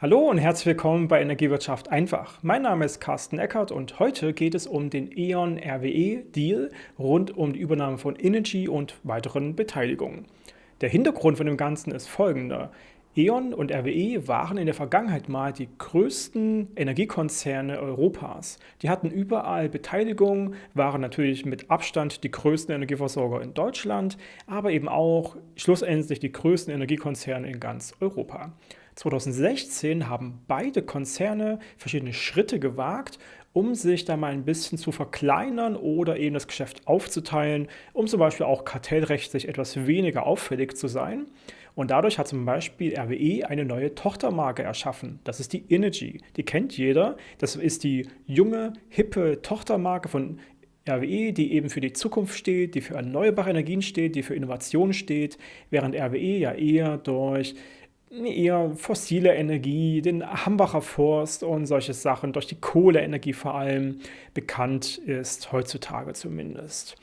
Hallo und herzlich willkommen bei Energiewirtschaft einfach. Mein Name ist Carsten Eckert und heute geht es um den E.ON RWE Deal rund um die Übernahme von Energy und weiteren Beteiligungen. Der Hintergrund von dem Ganzen ist folgender. E.ON und RWE waren in der Vergangenheit mal die größten Energiekonzerne Europas. Die hatten überall Beteiligung, waren natürlich mit Abstand die größten Energieversorger in Deutschland, aber eben auch schlussendlich die größten Energiekonzerne in ganz Europa. 2016 haben beide Konzerne verschiedene Schritte gewagt, um sich da mal ein bisschen zu verkleinern oder eben das Geschäft aufzuteilen, um zum Beispiel auch kartellrechtlich etwas weniger auffällig zu sein. Und dadurch hat zum Beispiel RWE eine neue Tochtermarke erschaffen. Das ist die Energy. Die kennt jeder. Das ist die junge, hippe Tochtermarke von RWE, die eben für die Zukunft steht, die für erneuerbare Energien steht, die für Innovation steht, während RWE ja eher durch eher fossile Energie, den Hambacher Forst und solche Sachen, durch die Kohleenergie vor allem bekannt ist, heutzutage zumindest.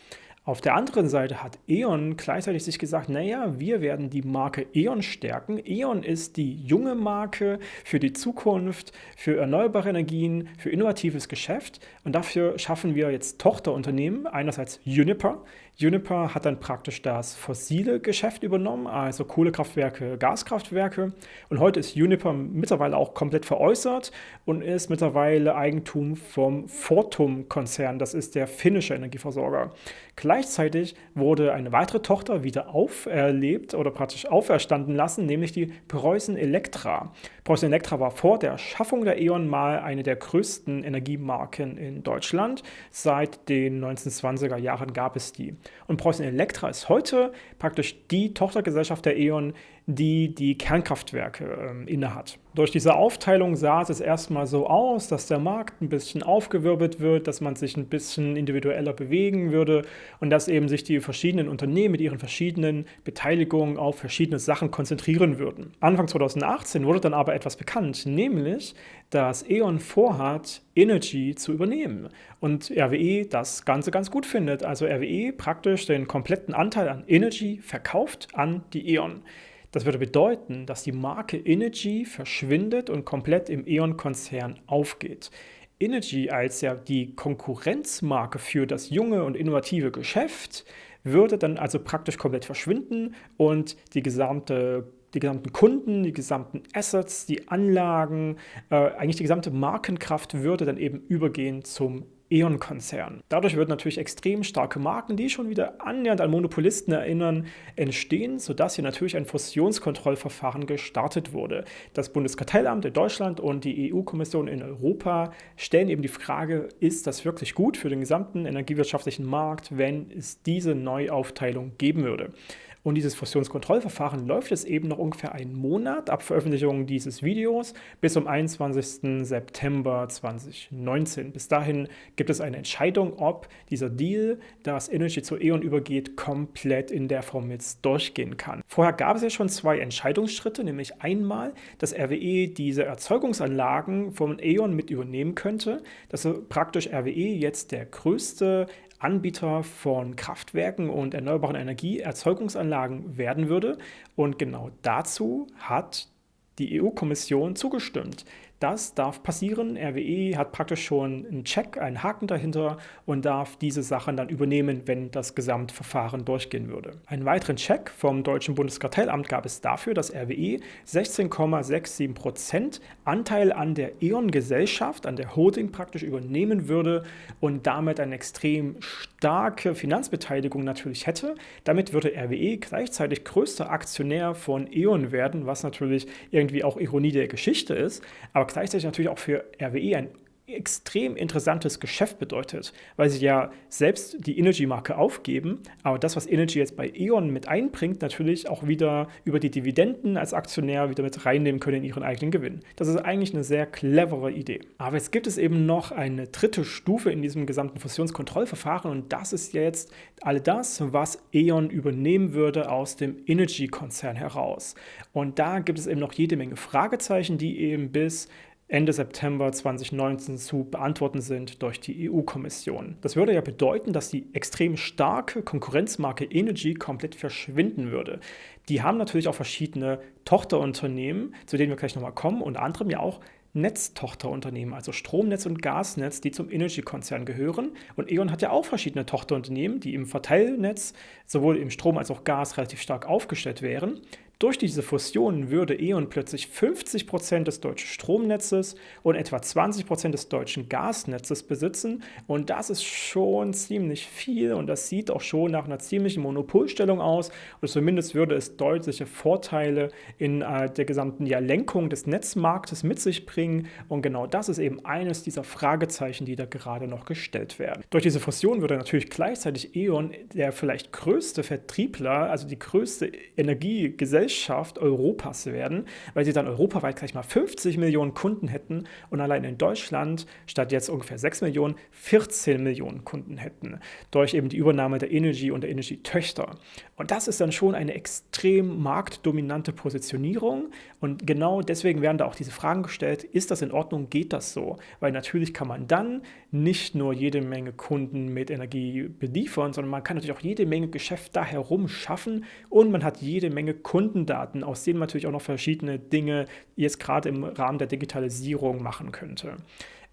Auf der anderen Seite hat E.ON gleichzeitig sich gesagt, naja, wir werden die Marke E.ON stärken. E.ON ist die junge Marke für die Zukunft, für erneuerbare Energien, für innovatives Geschäft und dafür schaffen wir jetzt Tochterunternehmen, einerseits Uniper. Uniper hat dann praktisch das fossile Geschäft übernommen, also Kohlekraftwerke, Gaskraftwerke. Und heute ist Uniper mittlerweile auch komplett veräußert und ist mittlerweile Eigentum vom Fortum-Konzern. Das ist der finnische Energieversorger. Gleichzeitig wurde eine weitere Tochter wieder auferlebt oder praktisch auferstanden lassen, nämlich die Preußen Elektra. Preußen Elektra war vor der Schaffung der E.ON mal eine der größten Energiemarken in Deutschland. Seit den 1920er Jahren gab es die. Und Preußen Elektra ist heute praktisch die Tochtergesellschaft der E.ON, die die Kernkraftwerke äh, innehat. Durch diese Aufteilung sah es erstmal so aus, dass der Markt ein bisschen aufgewirbelt wird, dass man sich ein bisschen individueller bewegen würde und dass eben sich die verschiedenen Unternehmen mit ihren verschiedenen Beteiligungen auf verschiedene Sachen konzentrieren würden. Anfang 2018 wurde dann aber etwas bekannt, nämlich, dass E.ON vorhat, Energy zu übernehmen und RWE das Ganze ganz gut findet. Also RWE praktisch den kompletten Anteil an Energy verkauft an die E.ON. Das würde bedeuten, dass die Marke Energy verschwindet und komplett im E.ON-Konzern aufgeht. Energy als ja die Konkurrenzmarke für das junge und innovative Geschäft würde dann also praktisch komplett verschwinden und die gesamte die gesamten Kunden, die gesamten Assets, die Anlagen, äh, eigentlich die gesamte Markenkraft würde dann eben übergehen zum E.ON-Konzern. Dadurch würden natürlich extrem starke Marken, die schon wieder annähernd an Monopolisten erinnern, entstehen, sodass hier natürlich ein Fusionskontrollverfahren gestartet wurde. Das Bundeskartellamt in Deutschland und die EU-Kommission in Europa stellen eben die Frage, ist das wirklich gut für den gesamten energiewirtschaftlichen Markt, wenn es diese Neuaufteilung geben würde? Und dieses Fusionskontrollverfahren läuft jetzt eben noch ungefähr einen Monat ab Veröffentlichung dieses Videos bis zum 21. September 2019. Bis dahin gibt es eine Entscheidung, ob dieser Deal, das Energy zu E.ON übergeht, komplett in der Form jetzt durchgehen kann. Vorher gab es ja schon zwei Entscheidungsschritte, nämlich einmal, dass RWE diese Erzeugungsanlagen von E.ON mit übernehmen könnte, dass praktisch RWE jetzt der größte Anbieter von Kraftwerken und erneuerbaren Energieerzeugungsanlagen werden würde. Und genau dazu hat die EU-Kommission zugestimmt. Das darf passieren. RWE hat praktisch schon einen Check, einen Haken dahinter und darf diese Sachen dann übernehmen, wenn das Gesamtverfahren durchgehen würde. Einen weiteren Check vom Deutschen Bundeskartellamt gab es dafür, dass RWE 16,67% Anteil an der E.ON-Gesellschaft, an der Holding praktisch übernehmen würde und damit eine extrem starke Finanzbeteiligung natürlich hätte. Damit würde RWE gleichzeitig größter Aktionär von E.ON werden, was natürlich irgendwie auch Ironie der Geschichte ist. Aber gleichzeitig natürlich auch für RWE ein extrem interessantes Geschäft bedeutet, weil sie ja selbst die Energy-Marke aufgeben, aber das, was Energy jetzt bei E.ON mit einbringt, natürlich auch wieder über die Dividenden als Aktionär wieder mit reinnehmen können in ihren eigenen Gewinn. Das ist eigentlich eine sehr clevere Idee. Aber jetzt gibt es eben noch eine dritte Stufe in diesem gesamten Fusionskontrollverfahren und das ist jetzt all das, was E.ON übernehmen würde aus dem Energy-Konzern heraus. Und da gibt es eben noch jede Menge Fragezeichen, die eben bis Ende September 2019 zu beantworten sind durch die EU-Kommission. Das würde ja bedeuten, dass die extrem starke Konkurrenzmarke Energy komplett verschwinden würde. Die haben natürlich auch verschiedene Tochterunternehmen, zu denen wir gleich nochmal kommen, unter anderem ja auch Netztochterunternehmen, also Stromnetz und Gasnetz, die zum Energy-Konzern gehören. Und E.ON hat ja auch verschiedene Tochterunternehmen, die im Verteilnetz sowohl im Strom als auch Gas relativ stark aufgestellt wären. Durch diese Fusion würde E.ON plötzlich 50% des deutschen Stromnetzes und etwa 20% des deutschen Gasnetzes besitzen. Und das ist schon ziemlich viel und das sieht auch schon nach einer ziemlichen Monopolstellung aus. Und zumindest würde es deutliche Vorteile in äh, der gesamten ja, Lenkung des Netzmarktes mit sich bringen. Und genau das ist eben eines dieser Fragezeichen, die da gerade noch gestellt werden. Durch diese Fusion würde natürlich gleichzeitig E.ON der vielleicht größte Vertriebler, also die größte Energiegesellschaft, Gesellschaft Europas werden, weil sie dann europaweit gleich mal 50 Millionen Kunden hätten und allein in Deutschland statt jetzt ungefähr 6 Millionen 14 Millionen Kunden hätten, durch eben die Übernahme der Energy und der Energy-Töchter. Und das ist dann schon eine extrem marktdominante Positionierung und genau deswegen werden da auch diese Fragen gestellt, ist das in Ordnung, geht das so? Weil natürlich kann man dann nicht nur jede Menge Kunden mit Energie beliefern, sondern man kann natürlich auch jede Menge Geschäft da herum schaffen und man hat jede Menge Kunden Kundendaten, aus denen man natürlich auch noch verschiedene Dinge jetzt gerade im Rahmen der Digitalisierung machen könnte.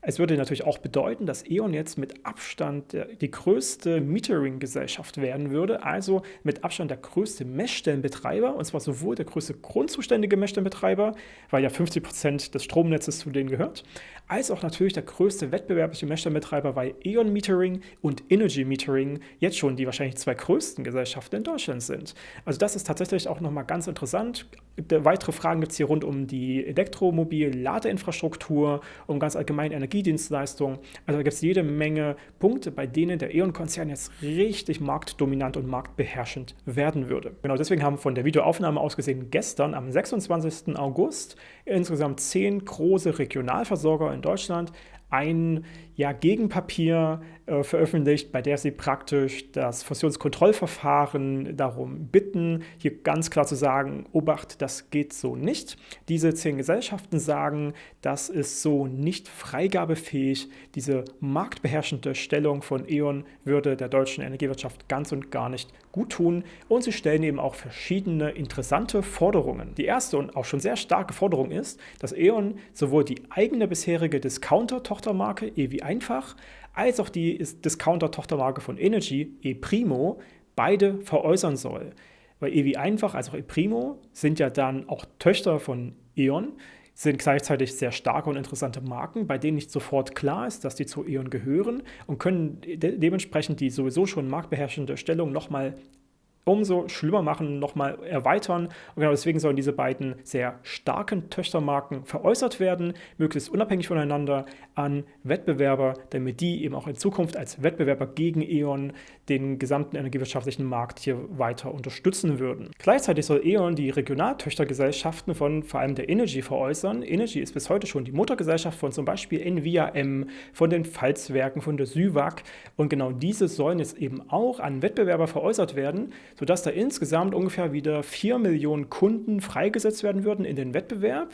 Es würde natürlich auch bedeuten, dass E.ON jetzt mit Abstand die größte Metering-Gesellschaft werden würde, also mit Abstand der größte Messstellenbetreiber, und zwar sowohl der größte grundzuständige Messstellenbetreiber, weil ja 50 Prozent des Stromnetzes zu denen gehört, als auch natürlich der größte wettbewerbliche Messstellenbetreiber, weil E.ON Metering und Energy Metering jetzt schon die wahrscheinlich zwei größten Gesellschaften in Deutschland sind. Also das ist tatsächlich auch nochmal ganz interessant. Weitere Fragen gibt es hier rund um die Elektromobil-Ladeinfrastruktur, um ganz allgemein Energie Energiedienstleistungen. Also da gibt es jede Menge Punkte, bei denen der E.ON-Konzern jetzt richtig marktdominant und marktbeherrschend werden würde. Genau deswegen haben von der Videoaufnahme aus gesehen gestern am 26. August insgesamt zehn große Regionalversorger in Deutschland ein ja, Gegenpapier äh, veröffentlicht, bei der sie praktisch das Fusionskontrollverfahren darum bitten, hier ganz klar zu sagen, Obacht, das geht so nicht. Diese zehn Gesellschaften sagen, das ist so nicht freigabefähig. Diese marktbeherrschende Stellung von E.ON würde der deutschen Energiewirtschaft ganz und gar nicht gut tun. Und sie stellen eben auch verschiedene interessante Forderungen. Die erste und auch schon sehr starke Forderung ist, dass E.ON sowohl die eigene bisherige Discounter-Tochtermarke EWI einfach, als auch die Discounter-Tochtermarke von Energy, ePrimo, beide veräußern soll. Weil EWI einfach als auch ePrimo sind ja dann auch Töchter von E.ON, sind gleichzeitig sehr starke und interessante Marken, bei denen nicht sofort klar ist, dass die zu E.ON gehören und können de dementsprechend die sowieso schon marktbeherrschende Stellung nochmal umso schlimmer machen, nochmal erweitern. Und genau deswegen sollen diese beiden sehr starken Töchtermarken veräußert werden, möglichst unabhängig voneinander an Wettbewerber, damit die eben auch in Zukunft als Wettbewerber gegen E.ON den gesamten energiewirtschaftlichen Markt hier weiter unterstützen würden. Gleichzeitig soll E.ON die Regionaltöchtergesellschaften von vor allem der Energy veräußern. Energy ist bis heute schon die Muttergesellschaft von zum Beispiel NVIA-M, von den Pfalzwerken, von der SÜWAG und genau diese sollen jetzt eben auch an Wettbewerber veräußert werden, sodass da insgesamt ungefähr wieder 4 Millionen Kunden freigesetzt werden würden in den Wettbewerb,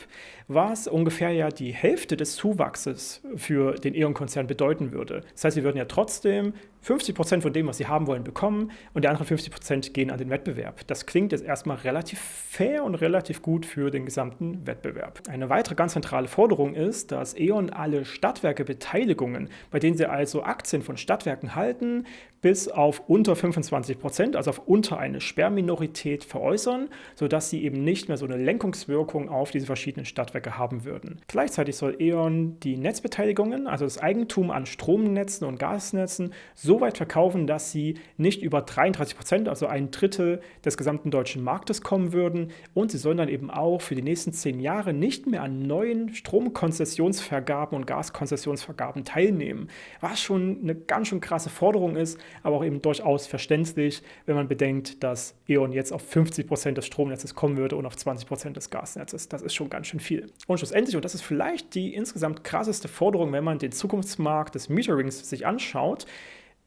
was ungefähr ja die Hälfte des Zuwachses für den E.ON-Konzern bedeuten würde. Das heißt, sie würden ja trotzdem 50 Prozent von dem, was sie haben wollen, bekommen und die anderen 50 Prozent gehen an den Wettbewerb. Das klingt jetzt erstmal relativ fair und relativ gut für den gesamten Wettbewerb. Eine weitere ganz zentrale Forderung ist, dass E.ON alle Stadtwerke-Beteiligungen, bei denen sie also Aktien von Stadtwerken halten, bis auf unter 25 Prozent, also auf unter eine Sperrminorität veräußern, sodass sie eben nicht mehr so eine Lenkungswirkung auf diese verschiedenen Stadtwerke haben würden. Gleichzeitig soll E.ON die Netzbeteiligungen, also das Eigentum an Stromnetzen und Gasnetzen, so so weit verkaufen, dass sie nicht über 33 Prozent, also ein Drittel des gesamten deutschen Marktes kommen würden. Und sie sollen dann eben auch für die nächsten zehn Jahre nicht mehr an neuen Stromkonzessionsvergaben und Gaskonzessionsvergaben teilnehmen. Was schon eine ganz schön krasse Forderung ist, aber auch eben durchaus verständlich, wenn man bedenkt, dass E.ON jetzt auf 50 Prozent des Stromnetzes kommen würde und auf 20 Prozent des Gasnetzes. Das ist schon ganz schön viel. Und schlussendlich, und das ist vielleicht die insgesamt krasseste Forderung, wenn man den Zukunftsmarkt des Meterings sich anschaut,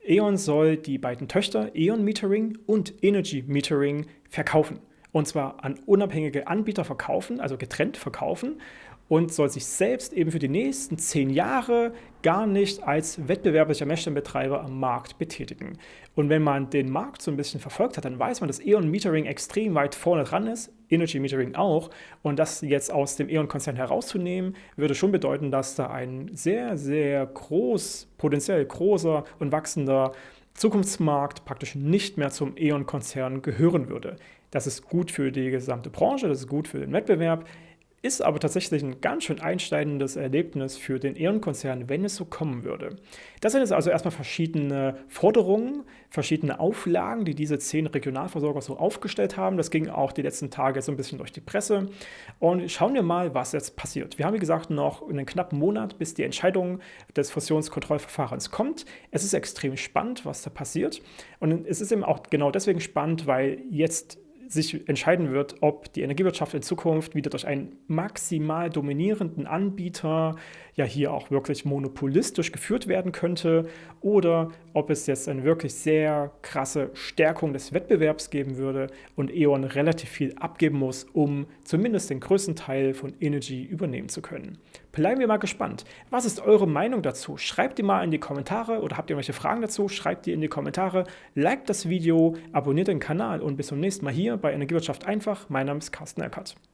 E.ON soll die beiden Töchter E.ON Metering und Energy Metering verkaufen. Und zwar an unabhängige Anbieter verkaufen, also getrennt verkaufen und soll sich selbst eben für die nächsten zehn Jahre gar nicht als wettbewerblicher Messstellenbetreiber am Markt betätigen. Und wenn man den Markt so ein bisschen verfolgt hat, dann weiß man, dass E.ON Metering extrem weit vorne dran ist, Energy Metering auch. Und das jetzt aus dem E.ON-Konzern herauszunehmen, würde schon bedeuten, dass da ein sehr, sehr groß, potenziell großer und wachsender Zukunftsmarkt praktisch nicht mehr zum E.ON-Konzern gehören würde. Das ist gut für die gesamte Branche, das ist gut für den Wettbewerb, ist aber tatsächlich ein ganz schön einschneidendes Erlebnis für den E.ON-Konzern, wenn es so kommen würde. Das sind jetzt also erstmal verschiedene Forderungen, verschiedene Auflagen, die diese zehn Regionalversorger so aufgestellt haben. Das ging auch die letzten Tage so ein bisschen durch die Presse. Und schauen wir mal, was jetzt passiert. Wir haben, wie gesagt, noch einen knappen Monat, bis die Entscheidung des Fusionskontrollverfahrens kommt. Es ist extrem spannend, was da passiert. Und es ist eben auch genau deswegen spannend, weil jetzt sich entscheiden wird, ob die Energiewirtschaft in Zukunft wieder durch einen maximal dominierenden Anbieter ja hier auch wirklich monopolistisch geführt werden könnte oder ob es jetzt eine wirklich sehr krasse Stärkung des Wettbewerbs geben würde und E.ON relativ viel abgeben muss, um zumindest den größten Teil von Energy übernehmen zu können. Bleiben wir mal gespannt. Was ist eure Meinung dazu? Schreibt die mal in die Kommentare oder habt ihr irgendwelche Fragen dazu? Schreibt die in die Kommentare, liked das Video, abonniert den Kanal und bis zum nächsten Mal hier bei Energiewirtschaft einfach. Mein Name ist Carsten Eckert.